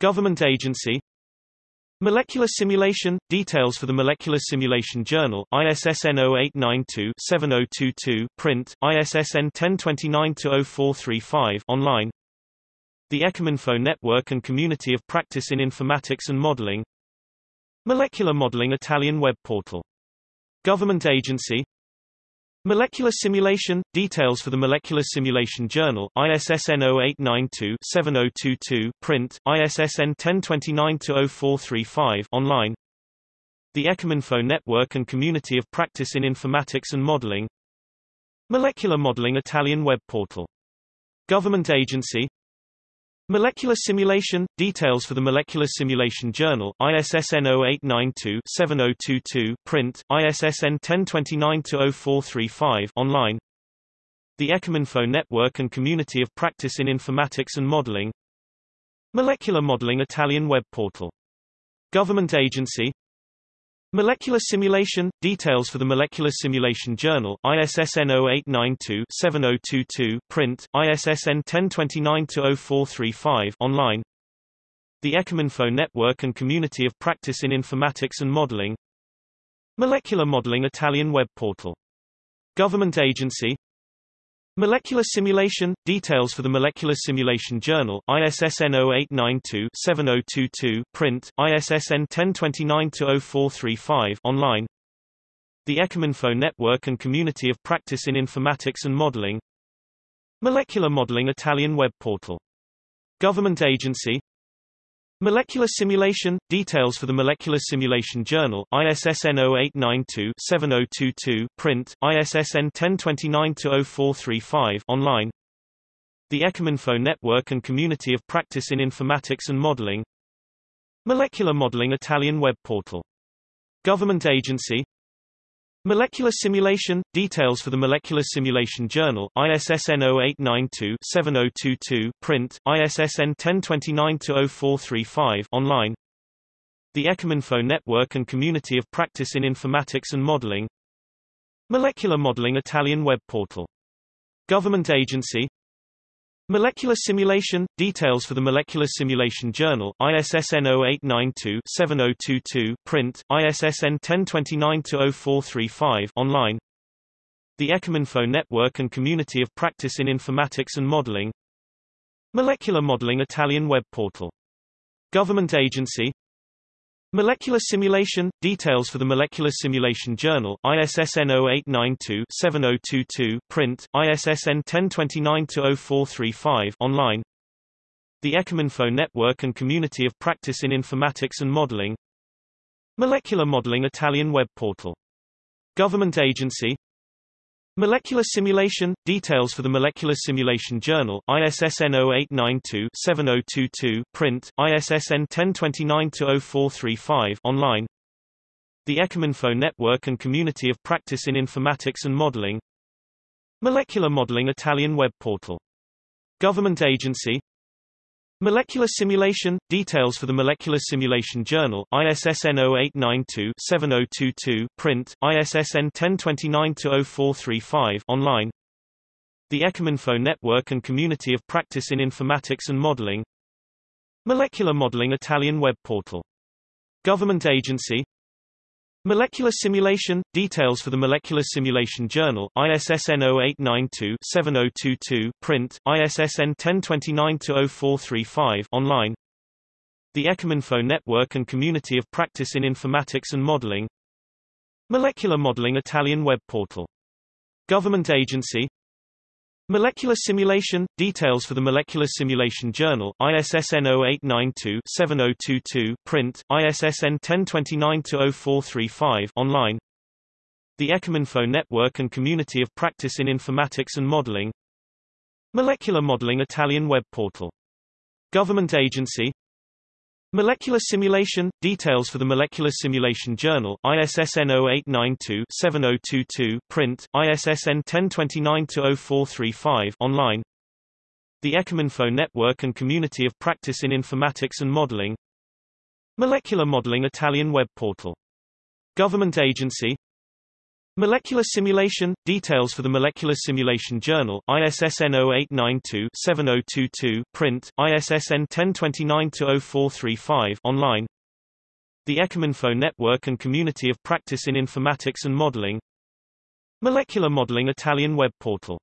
Government agency. Molecular simulation – Details for the Molecular Simulation Journal ISSN 0892-7022 print, ISSN 1029-0435 online. The eCheminfo Network and Community of Practice in Informatics and Modeling. Molecular Modeling Italian web portal. Government agency Molecular simulation – Details for the Molecular Simulation Journal ISSN 0892-7022 print, ISSN 1029-0435 online The eCheminfo Network and Community of Practice in Informatics and Modeling Molecular Modeling Italian web portal. Government agency Molecular simulation – Details for the Molecular Simulation Journal ISSN 0892-7022 print, ISSN 1029-0435 online The eCheminfo Network and Community of Practice in Informatics and Modeling Molecular Modeling Italian web portal. Government agency Molecular simulation – Details for the Molecular Simulation Journal ISSN 0892-7022 print, ISSN 1029-0435 online The eCheminfo Network and Community of Practice in Informatics and Modeling Molecular Modeling Italian web portal. Government agency Molecular simulation – Details for the Molecular Simulation Journal ISSN 0892-7022 print, ISSN 1029-0435 online The eCheminfo Network and Community of Practice in Informatics and Modeling Molecular Modeling Italian web portal. Government agency Molecular simulation – Details for the Molecular Simulation Journal ISSN 0892-7022 print, ISSN 1029-0435 online The eCheminfo Network and Community of Practice in Informatics and Modeling Molecular Modeling Italian web portal. Government agency Molecular simulation – Details for the Molecular Simulation Journal ISSN 0892-7022 print, ISSN 1029-0435 online The eCheminfo Network and Community of Practice in Informatics and Modeling Molecular Modeling Italian web portal. Government agency Molecular simulation – Details for the Molecular Simulation Journal ISSN 0892-7022 print, ISSN 1029-0435 online The eCheminfo Network and Community of Practice in Informatics and Modeling Molecular Modeling Italian web portal. Government agency Molecular simulation – Details for the Molecular Simulation Journal ISSN 0892-7022 print, ISSN 1029-0435 online The eCheminfo Network and Community of Practice in Informatics and Modeling Molecular Modeling Italian web portal. Government agency Molecular simulation – Details for the Molecular Simulation Journal ISSN 0892-7022 print, ISSN 1029-0435 online The eCheminfo Network and Community of Practice in Informatics and Modeling Molecular Modeling Italian web portal. Government agency Molecular simulation – Details for the Molecular Simulation Journal ISSN 0892-7022 print, ISSN 1029-0435 online The eCheminfo Network and Community of Practice in Informatics and Modeling Molecular Modeling Italian web portal. Government agency Molecular simulation – Details for the Molecular Simulation Journal ISSN 0892-7022 print, ISSN 1029-0435 online The eCheminfo Network and Community of Practice in Informatics and Modeling Molecular Modeling Italian web portal. Government agency Molecular simulation – Details for the Molecular Simulation Journal ISSN 0892-7022 print, ISSN 1029-0435 online The eCheminfo Network and Community of Practice in Informatics and Modeling Molecular Modeling Italian web portal. Government agency Molecular simulation – Details for the Molecular Simulation Journal ISSN 0892-7022 print, ISSN 1029-0435 online The eCheminfo Network and Community of Practice in Informatics and Modeling Molecular Modeling Italian web portal. Government agency Molecular simulation – Details for the Molecular Simulation Journal, ISSN 0892-7022 print, ISSN 1029-0435 online. The eCheminfo Network and Community of Practice in Informatics and Modeling. Molecular Modeling Italian web portal